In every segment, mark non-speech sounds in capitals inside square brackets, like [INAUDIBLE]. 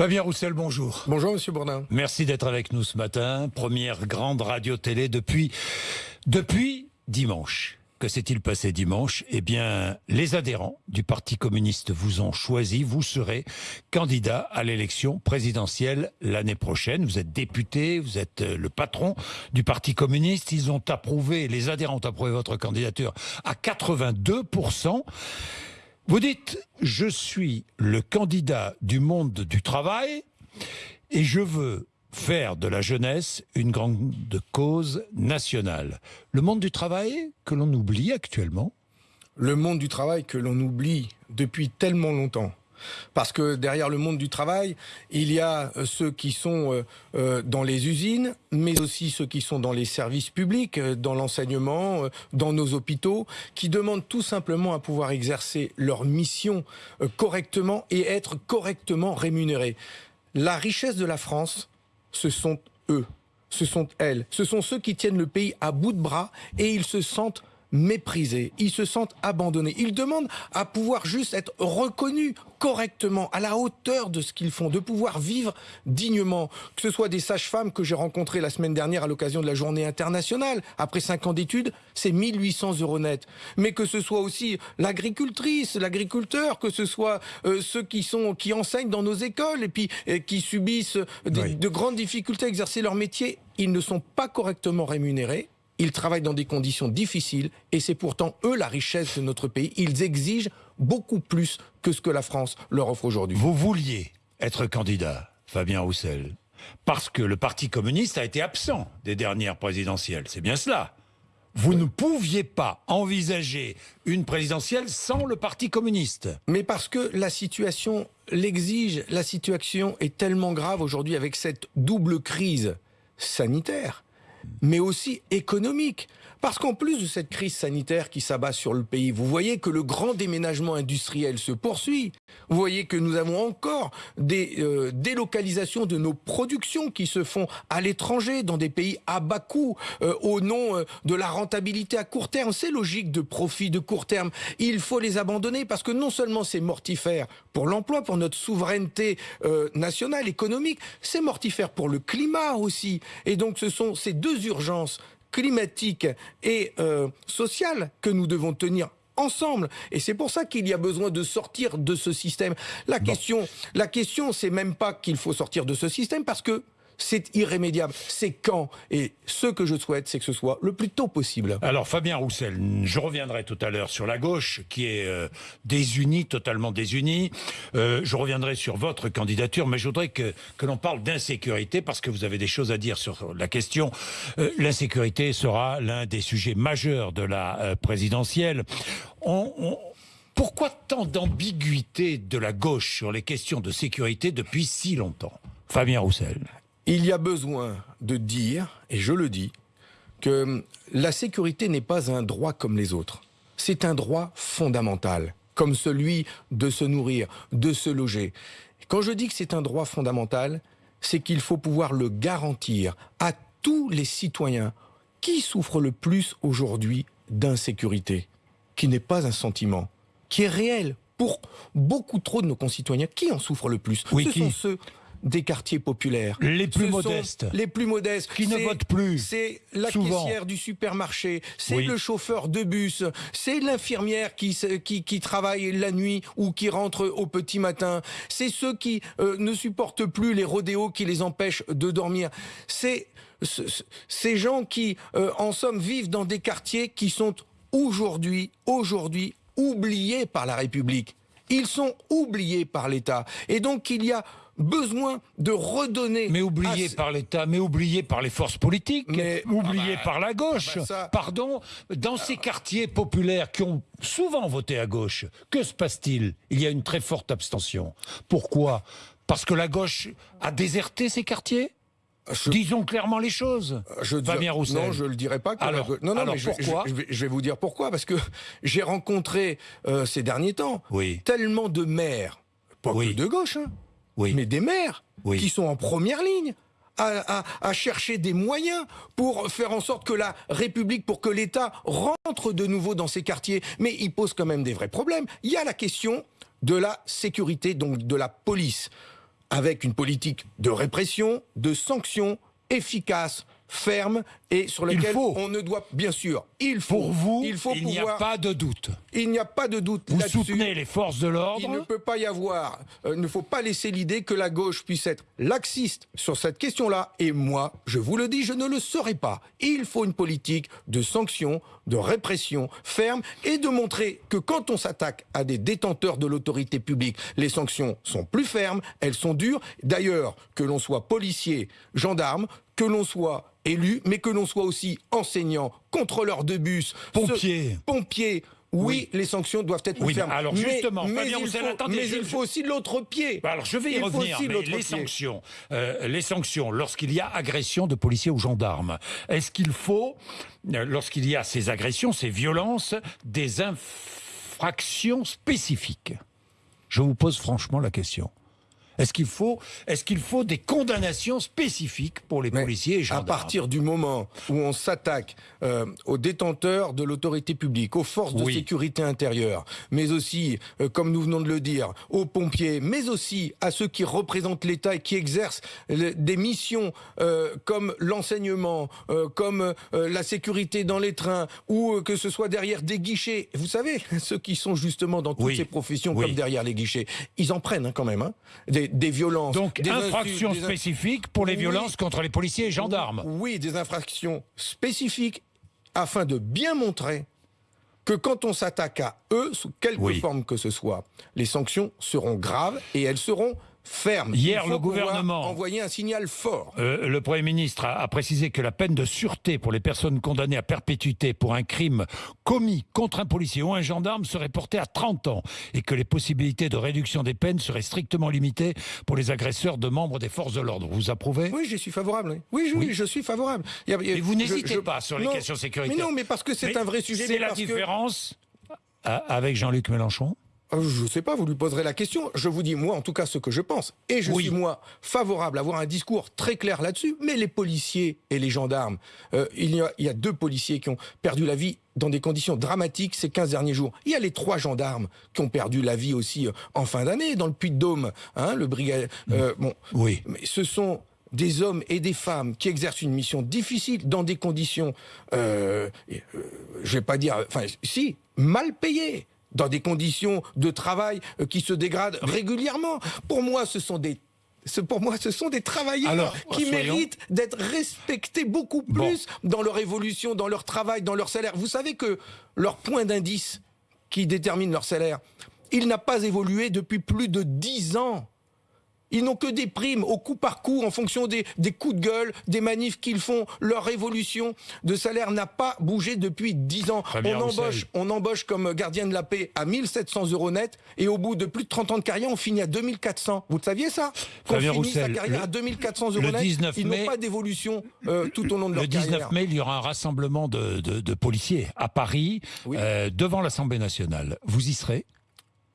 Fabien Roussel, bonjour. Bonjour, Monsieur Bourdin. Merci d'être avec nous ce matin. Première grande radio-télé depuis, depuis dimanche. Que s'est-il passé dimanche? Eh bien, les adhérents du Parti communiste vous ont choisi. Vous serez candidat à l'élection présidentielle l'année prochaine. Vous êtes député, vous êtes euh, le patron du Parti communiste. Ils ont approuvé, les adhérents ont approuvé votre candidature à 82%. Vous dites, je suis le candidat du monde du travail et je veux faire de la jeunesse une grande cause nationale. Le monde du travail que l'on oublie actuellement Le monde du travail que l'on oublie depuis tellement longtemps. Parce que derrière le monde du travail, il y a euh, ceux qui sont euh, euh, dans les usines, mais aussi ceux qui sont dans les services publics, dans l'enseignement, dans nos hôpitaux, qui demandent tout simplement à pouvoir exercer leur mission correctement et être correctement rémunérés. La richesse de la France, ce sont eux, ce sont elles, ce sont ceux qui tiennent le pays à bout de bras et ils se sentent méprisés, ils se sentent abandonnés. Ils demandent à pouvoir juste être reconnus correctement, à la hauteur de ce qu'ils font, de pouvoir vivre dignement. Que ce soit des sages-femmes que j'ai rencontrées la semaine dernière à l'occasion de la journée internationale, après cinq ans d'études, c'est 1800 euros net. Mais que ce soit aussi l'agricultrice, l'agriculteur, que ce soit euh, ceux qui sont qui enseignent dans nos écoles et puis qui subissent de grandes difficultés à exercer leur métier, ils ne sont pas correctement rémunérés ils travaillent dans des conditions difficiles et c'est pourtant eux la richesse de notre pays. Ils exigent beaucoup plus que ce que la France leur offre aujourd'hui. Vous vouliez être candidat, Fabien Roussel, parce que le Parti communiste a été absent des dernières présidentielles. C'est bien cela. Vous ne pouviez pas envisager une présidentielle sans le Parti communiste. Mais parce que la situation l'exige, la situation est tellement grave aujourd'hui avec cette double crise sanitaire mais aussi économique. Parce qu'en plus de cette crise sanitaire qui s'abat sur le pays, vous voyez que le grand déménagement industriel se poursuit. Vous voyez que nous avons encore des euh, délocalisations de nos productions qui se font à l'étranger, dans des pays à bas coût, euh, au nom euh, de la rentabilité à court terme. C'est logique de profit de court terme. Il faut les abandonner parce que non seulement c'est mortifère pour l'emploi, pour notre souveraineté nationale, économique, c'est mortifère pour le climat aussi. Et donc ce sont ces deux urgences climatique et euh, sociale que nous devons tenir ensemble. Et c'est pour ça qu'il y a besoin de sortir de ce système. La question, la question, c'est même pas qu'il faut sortir de ce système parce que c'est irrémédiable. C'est quand Et ce que je souhaite, c'est que ce soit le plus tôt possible. Alors, Fabien Roussel, je reviendrai tout à l'heure sur la gauche, qui est euh, désunie, totalement désunie. Euh, je reviendrai sur votre candidature, mais je voudrais que, que l'on parle d'insécurité, parce que vous avez des choses à dire sur la question. Euh, l'insécurité sera l'un des sujets majeurs de la présidentielle. Pourquoi tant d'ambiguïté de la gauche sur les questions de sécurité depuis si longtemps? Fabien Roussel. Il y a besoin de dire, et je le dis, que la sécurité n'est pas un droit comme les autres. C'est un droit fondamental, comme celui de se nourrir, de se loger. Quand je dis que c'est un droit fondamental, c'est qu'il faut pouvoir le garantir à tous les citoyens qui souffrent le plus aujourd'hui d'insécurité, qui n'est pas un sentiment, qui est réel pour beaucoup trop de nos concitoyens. Qui en souffre le plus Ce sont ceux des quartiers populaires. Les plus modestes. Les plus modestes. Qui ne votent plus. C'est la caissière du supermarché, c'est le chauffeur de bus, c'est l'infirmière qui, qui, qui, travaille la nuit ou qui rentre au petit matin, c'est ceux qui euh, ne supportent plus les rodéos qui les empêchent de dormir. C'est ces gens qui, euh, en somme, vivent dans des quartiers qui sont aujourd'hui, aujourd'hui, oubliés par la République. Ils sont oubliés par l'État. Et donc, il y a besoin de redonner. Mais oublié par l'État, mais oublié par les forces politiques, mais oublié ah bah, par la gauche. Ah bah Pardon, dans ces quartiers populaires qui ont souvent voté à gauche, que se passe-t-il? Il y a une très forte abstention. Pourquoi? Parce que la gauche a déserté ces quartiers? Disons clairement les choses. Je Fabien Roussel. Non, je le dirais pas. alors, non, non, mais pourquoi je, vais, vous dire pourquoi. Parce que [LAUGHS] j'ai rencontré euh, ces derniers temps tellement de maires, pas que de gauche, hein, mais des maires qui sont en première ligne. À, chercher des moyens pour faire en sorte que la République, pour que l'État rentre de nouveau dans ces quartiers. Mais il pose quand même des vrais problèmes. Il y a la question de la sécurité, donc de la police. avec une politique de répression, de sanctions efficaces, fermes et sur lesquelles on ne doit, bien sûr, il faut. Pour vous, il, faut il n'y a pas de doute. Il n'y a pas de doute. Vous soutenez les forces de l'ordre. Il ne peut pas y avoir, euh, il ne faut pas laisser l'idée que la gauche puisse être laxiste sur cette question-là. Et moi, je vous le dis, je ne le serai pas. Il faut une politique de sanctions, de répression ferme et de montrer que quand on s'attaque à des détenteurs de l'autorité publique, les sanctions sont plus fermes, elles sont dures. D'ailleurs, que l'on soit policier, gendarme, que l'on soit élu, mais que l'on soit aussi enseignant, contrôleur de bus, pompier, pompier. Oui, les sanctions doivent être oui, fermes. Alors justement, mais, il, faut, attendez, mais il faut aussi l'autre pied. Bah, alors je vais y revenir. Mais les sanctions, euh, les sanctions, lorsqu'il y a agression de policiers ou gendarmes, est-ce qu'il faut, euh, lorsqu'il y a ces agressions, ces violences, des infractions spécifiques? Je vous pose franchement la question. Est-ce qu'il faut, est qu'il faut des condamnations spécifiques pour les policiers et gendarmes À partir du moment où on s'attaque euh, aux détenteurs de l'autorité publique, aux forces de sécurité intérieure, mais aussi, euh, comme nous venons de le dire, aux pompiers, mais aussi à ceux qui représentent l'État et qui exercent des missions euh, comme l'enseignement, comme la sécurité dans les trains, ou que ce soit derrière des guichets. Vous savez, [LAUGHS] ceux qui sont justement dans toutes ces professions comme derrière les guichets, ils en prennent hein, quand même. Hein, des, des violences. Donc, des infractions spécifiques pour les violences contre les policiers et gendarmes. Oui, des infractions spécifiques afin de bien montrer que quand on s'attaque à eux, sous quelque forme que ce soit, les sanctions seront graves et elles seront ferme. Hier, le gouvernement envoyé un signal fort. Euh, le Premier ministre a, précisé que la peine de sûreté pour les personnes condamnées à perpétuité pour un crime commis contre un policier ou un gendarme serait portée à 30 ans et que les possibilités de réduction des peines seraient strictement limitées pour les agresseurs de membres des forces de l'ordre. Vous approuvez? Oui, je suis favorable. Oui, oui, je suis favorable. Et vous n'hésitez pas sur les questions sécuritaires. Mais non, mais parce que c'est un vrai sujet. C'est la différence avec Jean-Luc Mélenchon euh, je ne sais pas, vous lui poserez la question. Je vous dis, moi, en tout cas, ce que je pense. Et je suis, moi, favorable à avoir un discours très clair là-dessus. Mais les policiers et les gendarmes, euh, il, y a, il y a deux policiers qui ont perdu la vie dans des conditions dramatiques ces 15 derniers jours. Il y a les trois gendarmes qui ont perdu la vie aussi euh, en fin d'année, dans le Puy-de-Dôme. Hein, le brigade... bon, oui. Mais ce sont des hommes et des femmes qui exercent une mission difficile dans des conditions, euh, je vais pas dire, enfin, si, mal payées dans des conditions de travail euh, qui se dégradent régulièrement. Pour moi, ce sont des pour moi, ce sont des travailleurs qui méritent d'être respectés beaucoup plus dans leur évolution, dans leur travail, dans leur salaire. Vous savez que leur point d'indice qui détermine leur salaire, il n'a pas évolué depuis plus de dix ans. Ils n'ont que des primes au coup par coup en fonction des, coups de gueule, des manifs qu'ils font. Leur évolution de salaire n'a pas bougé depuis 10 ans. on, embauche, on embauche comme gardien de la paix à 1700 euros net et au bout de plus de 30 ans de carrière, on finit à 2400. Vous le saviez ça? Qu'on finit sa carrière à 2400 euros net, ils n'ont pas d'évolution euh, tout au long de leur carrière. Le 19 mai, il y aura un rassemblement de, policiers à Paris, euh, devant l'Assemblée nationale. Vous y serez?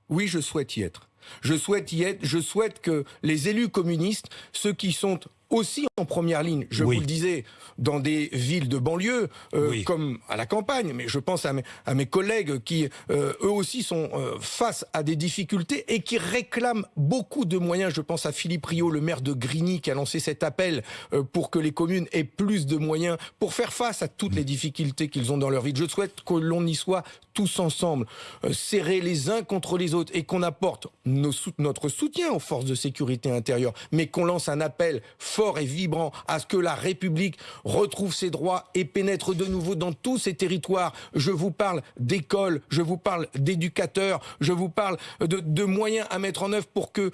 Oui, je souhaite y être. Je souhaite y être, je souhaite que les élus communistes, ceux qui sont aussi en première ligne, je vous le disais, dans des villes de banlieue, euh, comme à la campagne, mais je pense à mes, à mes collègues qui, euh, eux aussi, sont euh, face à des difficultés et qui réclament beaucoup de moyens. Je pense à Philippe Rio, le maire de Grigny, qui a lancé cet appel pour que les communes aient plus de moyens pour faire face à toutes les difficultés qu'ils ont dans leur vie. Je souhaite que l'on y soit tous ensemble, serrés les uns contre les autres et qu'on apporte nos, notre soutien aux forces de sécurité intérieure, mais qu'on lance un appel fort et vibrant à ce que la République retrouve ses droits et pénètre de nouveau dans tous ces territoires. Je vous parle d'écoles, je vous parle d'éducateurs, je vous parle de moyens à mettre en œuvre pour que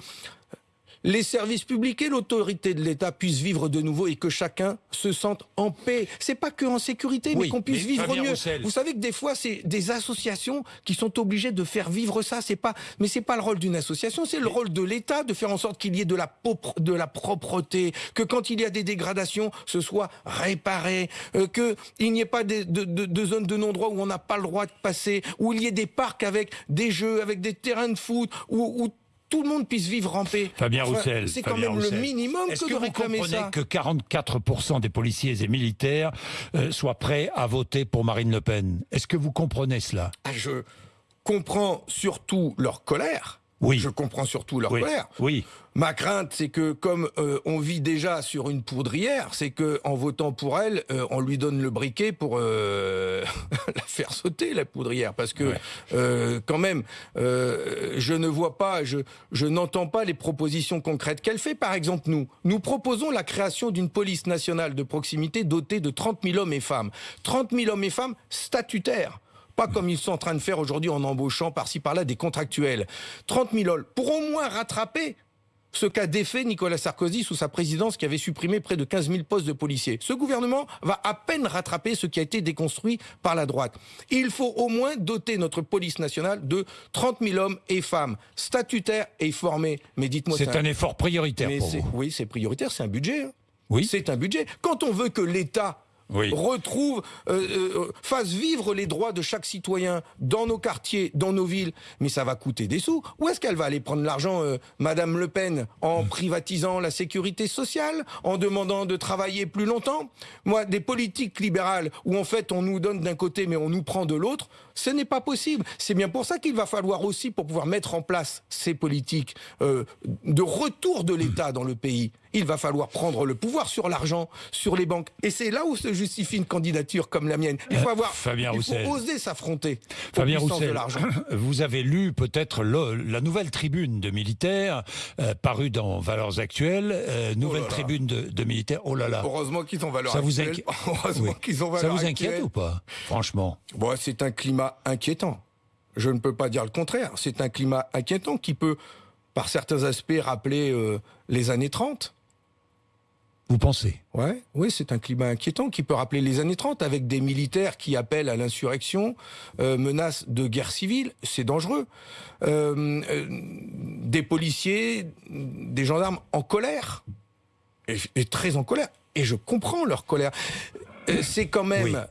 les services publics et l'autorité de l'État puissent vivre de nouveau et que chacun se sente en paix. C'est pas que en sécurité, mais qu'on puisse vivre mieux. Vous savez que des fois, c'est des associations qui sont obligées de faire vivre ça. C'est pas, mais c'est pas le rôle d'une association, c'est le rôle de l'État de faire en sorte qu'il y ait de la, de la propreté, que quand il y a des dégradations, ce soit réparé, euh, qu'il n'y ait pas de, de, de, zones de non-droit où on n'a pas le droit de passer, où il y ait des parcs avec des jeux, avec des terrains de foot, où, où tout le monde puisse vivre en paix. Fabien Roussel. C'est quand même le minimum que, de réclamer ça. que 44% des policiers et militaires euh, soient prêts à voter pour Marine Le Pen? Est-ce que vous comprenez cela? Ah, Je comprends surtout leur colère Oui. Je comprends surtout leur Oui. colère. Oui. Ma crainte, c'est que comme euh, on vit déjà sur une poudrière, c'est que en votant pour elle, euh, on lui donne le briquet pour euh, [LAUGHS] la faire sauter la poudrière, parce que Ouais. euh, quand même, euh, je ne vois pas, je, je n'entends pas les propositions concrètes qu'elle fait. Par exemple, nous, nous proposons la création d'une police nationale de proximité dotée de 30 000 hommes et femmes, 30 000 hommes et femmes statutaires. Pas comme ils sont en train de faire aujourd'hui en embauchant par-ci par-là des contractuels. 30 000 hommes pour au moins rattraper ce qu'a défait Nicolas Sarkozy sous sa présidence qui avait supprimé près de 15 000 postes de policiers. Ce gouvernement va à peine rattraper ce qui a été déconstruit par la droite. Il faut au moins doter notre police nationale de 30 000 hommes et femmes statutaires et formés. Mais dites-moi, C'est un effort prioritaire pour vous. Oui, c'est prioritaire, c'est un budget. hein. Oui. C'est un budget. Quand on veut que l'État Oui. retrouve, euh, euh, fasse vivre les droits de chaque citoyen dans nos quartiers, dans nos villes, mais ça va coûter des sous. Où est-ce qu'elle va aller prendre l'argent, euh, Madame Le Pen, en privatisant la sécurité sociale, en demandant de travailler plus longtemps? Moi, des politiques libérales où en fait on nous donne d'un côté mais on nous prend de l'autre, ce n'est pas possible. C'est bien pour ça qu'il va falloir aussi, pour pouvoir mettre en place ces politiques euh, de retour de l'État dans le pays, il va falloir prendre le pouvoir sur l'argent, sur les banques. Et c'est là où se justifie une candidature comme la mienne. Il faut avoir, Euh, Fabien il faut oser s'affronter Fabien de Roussel, [CLEARS THROAT] vous avez lu peut-être la nouvelle tribune de militaires euh, parue dans Valeurs Actuelles, euh, nouvelle Oh là là. tribune de, de militaires. Oh là là, Heureusement qu'ils ont valeur ça vous actuelle. inquiète [LAUGHS] Heureusement qu'ils ont Ça vous inquiète ou pas Franchement? Bon, c'est un climat inquiétant. Je ne peux pas dire le contraire. C'est un climat inquiétant qui peut, par certains aspects, rappeler euh, les années 30. Vous pensez? Ouais, oui, c'est un climat inquiétant qui peut rappeler les années 30 avec des militaires qui appellent à l'insurrection, euh, menacent de guerre civile, c'est dangereux. Euh, euh, des policiers, des gendarmes en colère, et, et très en colère, et je comprends leur colère. Euh, C'est quand même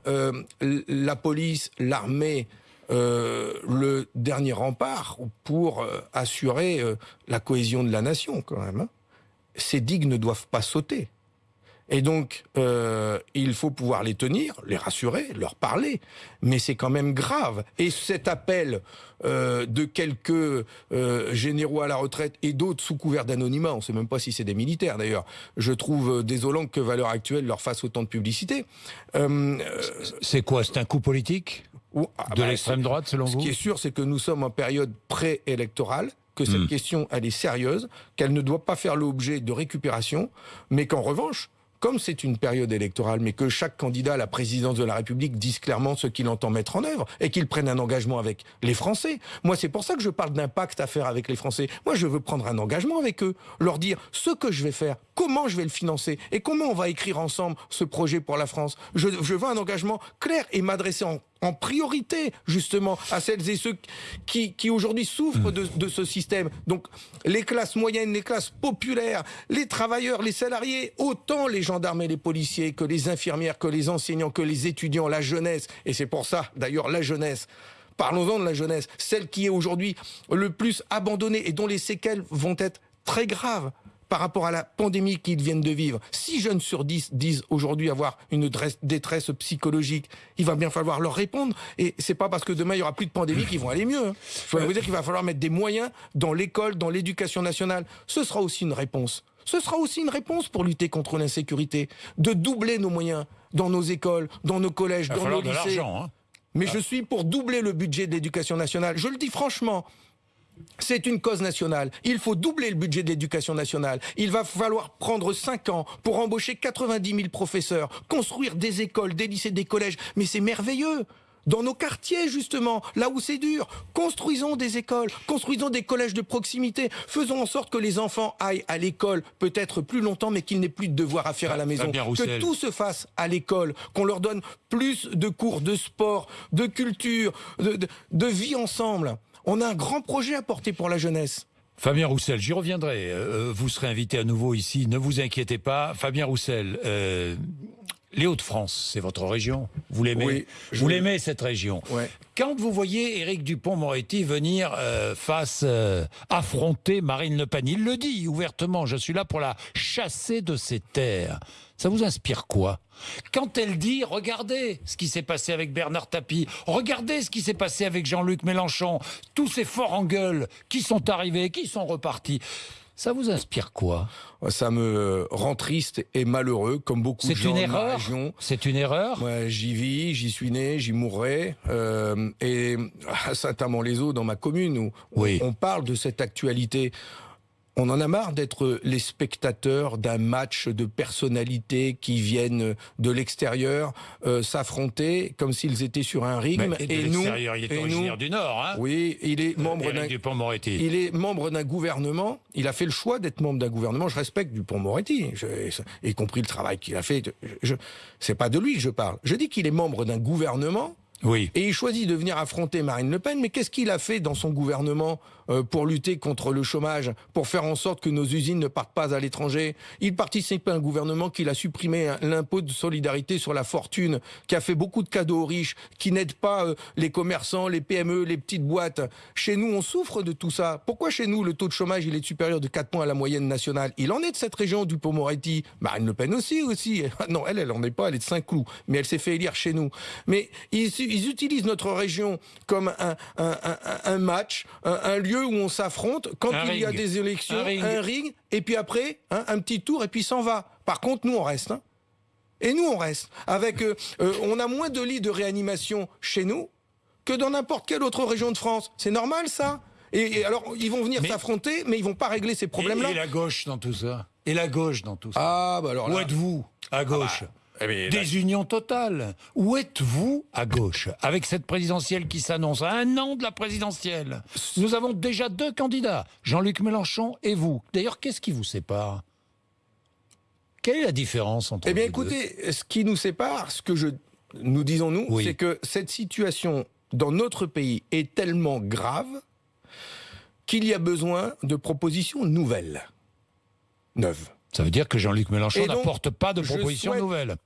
Oui. la police, l'armée, euh, le dernier rempart pour euh, assurer euh, la cohésion de la nation quand même. hein. Ces digues ne doivent pas sauter. Et donc, euh, il faut pouvoir les tenir, les rassurer, leur parler. Mais c'est quand même grave. Et cet appel euh, de quelques euh, généraux à la retraite et d'autres sous couvert d'anonymat, on ne sait même pas si c'est des militaires d'ailleurs, je trouve euh, désolant que Valeur Actuelle leur fasse autant de publicité. Euh, euh, C'est quoi C'est un coup politique ou- ah, de bah, l'extrême droite, selon ce vous qui est sûr, c'est que nous sommes en période préélectorale, que cette Hmm. question, elle est sérieuse, qu'elle ne doit pas faire l'objet de récupération, mais qu'en revanche, comme c'est une période électorale, mais que chaque candidat à la présidence de la République dise clairement ce qu'il entend mettre en œuvre et qu'il prenne un engagement avec les Français. Moi, c'est pour ça que je parle d'un pacte à faire avec les Français. Moi, je veux prendre un engagement avec eux, leur dire ce que je vais faire, comment je vais le financer et comment on va écrire ensemble ce projet pour la France? Je, veux un engagement clair et m'adresser en, priorité, justement, à celles et ceux qui, qui aujourd'hui souffrent de, de ce système. Donc, les classes moyennes, les classes populaires, les travailleurs, les salariés, autant les gendarmes et les policiers que les infirmières, que les enseignants, que les étudiants, la jeunesse. Et c'est pour ça, d'ailleurs, la jeunesse. Parlons-en de la jeunesse, celle qui est aujourd'hui le plus abandonnée et dont les séquelles vont être très graves par rapport à la pandémie qu'ils viennent de vivre. 6 jeunes sur 10 disent aujourd'hui avoir une détresse psychologique. Il va bien falloir leur répondre. Et c'est pas parce que demain il y aura plus de pandémie qu'ils vont aller mieux. hein. Il faut vous dire qu'il va falloir mettre des moyens dans l'école, dans l'éducation nationale. Ce sera aussi une réponse. Ce sera aussi une réponse pour lutter contre l'insécurité. De doubler nos moyens dans nos écoles, dans nos collèges, Il va dans nos de lycées. l'argent. Hein Mais je suis pour doubler le budget de l'éducation nationale. Je le dis franchement. C'est une cause nationale. Il faut doubler le budget de l'éducation nationale. Il va falloir prendre 5 ans pour embaucher 90 000 professeurs, construire des écoles, des lycées, des collèges. Mais c'est merveilleux. Dans nos quartiers, justement, là où c'est dur, construisons des écoles, construisons des collèges de proximité, faisons en sorte que les enfants aillent à l'école peut-être plus longtemps, mais qu'ils n'aient plus de devoirs à faire à la maison. Que tout se fasse à l'école, qu'on leur donne plus de cours de sport, de culture, de, de- de vie ensemble. On a un grand projet à porter pour la jeunesse. Fabien Roussel, j'y reviendrai. Euh, vous serez invité à nouveau ici, ne vous inquiétez pas. Fabien Roussel, euh, les Hauts-de-France, c'est votre région. Vous l'aimez Oui, Vous l'aimez cette région. Ouais. Quand vous voyez Éric Dupont-Moretti venir euh, face euh, affronter Marine Le Pen, il le dit ouvertement. Je suis là pour la chasser de ses terres. Ça vous inspire quoi? Quand elle dit regardez ce qui s'est passé avec Bernard Tapie, regardez ce qui s'est passé avec Jean-Luc Mélenchon, tous ces forts en gueule qui sont arrivés, qui sont repartis. Ça vous inspire quoi? Ça me rend triste et malheureux, comme beaucoup de gens une ma erreur? région. C'est une erreur? Moi, j'y vis, j'y suis né, j'y mourrai. Euh, et à Saint-Amand-les-Eaux, dans ma commune, où Oui. on parle de cette actualité. On en a marre d'être les spectateurs d'un match de personnalités qui viennent de l'extérieur euh, s'affronter comme s'ils étaient sur un. Mais de et nous, il est et originaire nous- du Nord, hein oui, il est membre d'un il est membre d'un gouvernement. Il a fait le choix d'être membre d'un gouvernement. Je respecte Dupont-Moretti, y compris le travail qu'il a fait. Je, je- c'est pas de lui que je parle. Je dis qu'il est membre d'un gouvernement Oui. et il choisit de venir affronter Marine Le Pen. Mais qu'est-ce qu'il a fait dans son gouvernement euh, pour lutter contre le chômage, pour faire en sorte que nos usines ne partent pas à l'étranger? Il participe à un gouvernement qui a supprimé un- l'impôt de solidarité sur la fortune, qui a fait beaucoup de cadeaux aux riches, qui n'aide pas euh, les commerçants, les PME, les petites boîtes. Chez nous, on souffre de tout ça. Pourquoi chez nous, le taux de chômage il est supérieur de 4 points à la moyenne nationale? Il en est de cette région du Pont-Moretti. Marine Le Pen aussi, aussi. [LAUGHS] Non, elle, elle en est pas, elle est de Saint-Cloud. Mais elle s'est fait élire chez nous. Mais ils, ils utilisent notre région comme un, un- un- un match, un, un lieu où on s'affronte quand Un il y a des élections, Un ring. un ring, et puis après, hein, un petit tour, et puis s'en va. Par contre, nous, on reste. hein. Et nous, on reste. Avec, euh, euh, on a moins de lits de réanimation chez nous que dans n'importe quelle autre région de France. C'est normal, ça et, et alors, ils vont venir s'affronter, mais ils vont pas régler ces problèmes-là. et la gauche dans tout ça? Et la gauche dans tout ça? Ah, bah alors Où là... êtes-vous? À gauche eh bien, là- Désunion totale. Où êtes-vous à gauche avec cette présidentielle qui s'annonce à un an de la présidentielle? Nous avons déjà deux candidats, Jean-Luc Mélenchon et vous. D'ailleurs, qu'est-ce qui vous sépare? Quelle est la différence entre Eh bien, deux? écoutez, ce qui nous sépare, ce que je, nous disons nous, Oui. c'est que cette situation dans notre pays est tellement grave qu'il y a besoin de propositions nouvelles, neuves. Ça veut dire que Jean-Luc Mélenchon n'apporte pas de propositions souhaite- nouvelles.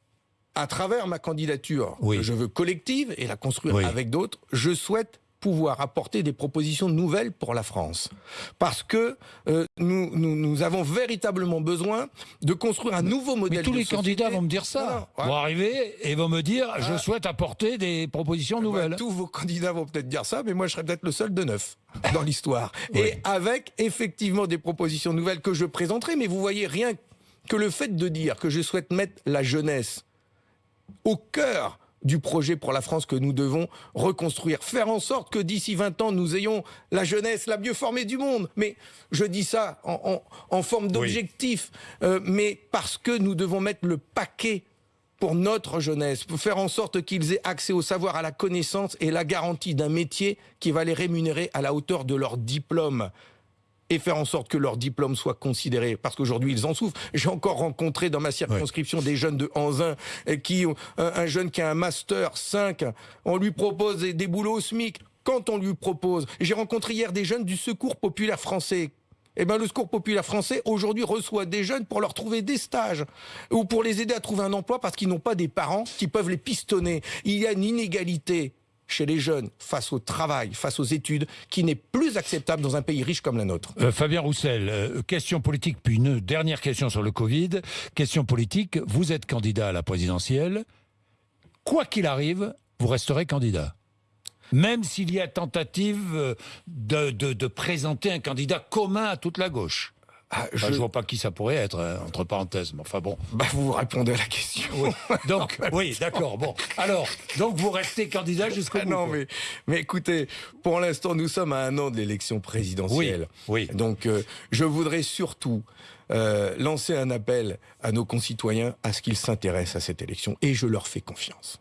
À travers ma candidature, Oui. que je veux collective et la construire Oui. avec d'autres, je souhaite pouvoir apporter des propositions nouvelles pour la France. Parce que euh, nous, nous, nous avons véritablement besoin de construire un nouveau modèle Mais tous de les société. candidats vont me dire ça. Ouais. Vont arriver et vont me dire je Ah. souhaite apporter des propositions Ouais, nouvelles. tous vos candidats vont peut-être dire ça, mais moi je serais peut-être le seul de neuf dans [LAUGHS] l'histoire. Oui. Et avec effectivement des propositions nouvelles que je présenterai, mais vous voyez rien que le fait de dire que je souhaite mettre la jeunesse au cœur du projet pour la France que nous devons reconstruire. Faire en sorte que d'ici 20 ans, nous ayons la jeunesse la mieux formée du monde. Mais je dis ça en, en- en forme d'objectif, euh, mais parce que nous devons mettre le paquet pour notre jeunesse, pour faire en sorte qu'ils aient accès au savoir, à la connaissance et la garantie d'un métier qui va les rémunérer à la hauteur de leur diplôme et faire en sorte que leur diplôme soit considéré, parce qu'aujourd'hui ils en souffrent. J'ai encore rencontré dans ma circonscription des jeunes de Anzin euh, qui ont un, un jeune qui a un master 5, on lui propose des, des boulots au SMIC. Quand on lui propose, j'ai rencontré hier des jeunes du Secours populaire français. Eh ben, le Secours populaire français aujourd'hui reçoit des jeunes pour leur trouver des stages ou pour les aider à trouver un emploi parce qu'ils n'ont pas des parents qui peuvent les pistonner. Il y a une inégalité chez les jeunes face au travail, face aux études, qui n'est plus acceptable dans un pays riche comme la nôtre. Euh, Fabien Roussel, euh, question politique, puis une dernière question sur le Covid. Question politique, vous êtes candidat à la présidentielle. Quoi qu'il arrive, vous resterez candidat. Même s'il y a tentative euh, de, de- de présenter un candidat commun à toute la gauche. Ah, Enfin, je- je vois pas qui ça pourrait être, hein, entre parenthèses, mais enfin bon. Bah, vous répondez à la question. Oui. [LAUGHS] Donc, oui, d'accord, bon. Alors, donc vous restez candidat jusqu'au Ah bout. non, mais, mais écoutez, pour l'instant, nous sommes à un an de l'élection présidentielle. Oui, oui. Donc, euh, je voudrais surtout euh, lancer un appel à nos concitoyens à ce qu'ils s'intéressent à cette élection. Et je leur fais confiance.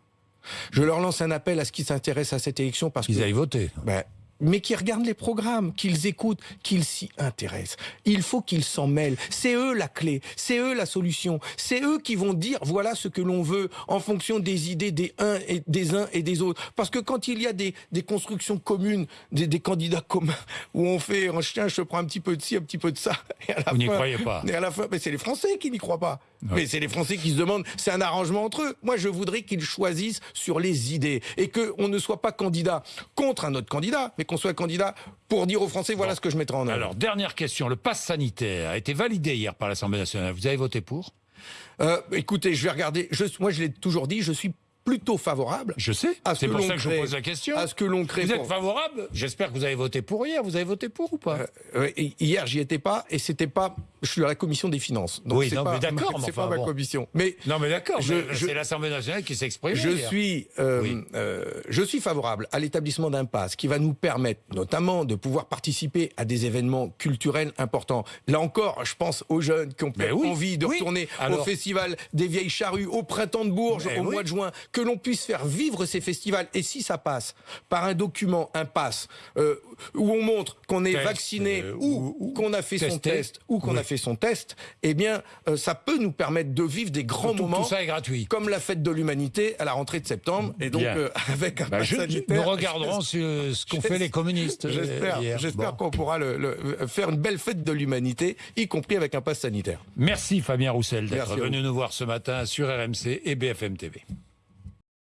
Je leur lance un appel à ce qu'ils s'intéressent à cette élection parce Qu'ils aillent voter. Ben, mais qui regardent les programmes, qu'ils écoutent, qu'ils s'y intéressent. Il faut qu'ils s'en mêlent. C'est eux la clé, c'est eux la solution. C'est eux qui vont dire voilà ce que l'on veut en fonction des idées des uns et des uns et des autres. Parce que quand il y a des, des constructions communes, des, des candidats communs, où on fait un chien, je prends un petit peu de ci, un petit peu de ça, et à la Vous n'y fin- croyez pas. Et à la fin, mais c'est les Français qui n'y croient pas. Mais c'est les Français qui se demandent, c'est un arrangement entre eux. Moi, je voudrais qu'ils choisissent sur les idées et qu'on ne soit pas candidat contre un autre candidat, mais qu'on soit candidat pour dire aux Français, voilà ce que je mettrai en œuvre. Alors, dernière question. Le pass sanitaire a été validé hier par l'Assemblée nationale. Vous avez voté pour? Euh, Écoutez, je vais regarder. Je, moi, je l'ai toujours dit, je suis plutôt favorable. Je sais. C'est pour ça que je vous pose la question. À ce que l'on crée. Vous êtes favorable J'espère que vous avez voté pour hier. Vous avez voté pour ou pas euh, Hier, j'y étais pas et c'était pas. Je suis à la commission des finances. Donc oui, non, mais d'accord. [LAUGHS] C'est pas ma commission. Mais non, mais d'accord. C'est l'Assemblée nationale qui s'exprime. Je suis, euh, euh, je suis favorable à l'établissement d'un pass qui va nous permettre, notamment, de pouvoir participer à des événements culturels importants. Là encore, je pense aux jeunes qui ont envie de retourner au festival des vieilles charrues au printemps de Bourges au mois de juin que l'on puisse faire vivre ces festivals. Et si ça passe par un document, un pass, euh, où on montre qu'on est vacciné euh, ou, qu'on a fait son test ou qu'on a fait son test, eh bien, euh, ça peut nous permettre de vivre des grands moments. Tout ça est gratuit. Comme la fête de l'humanité à la rentrée de septembre. Et donc, [LAUGHS] avec un bah, pass sanitaire. Nous regarderons [LAUGHS] ce, qu'ont fait les communistes. J'espère qu'on pourra le, faire une belle fête de l'humanité, y compris avec un pass sanitaire. Merci Fabien Roussel d'être venu nous voir ce matin sur RMC et BFM TV.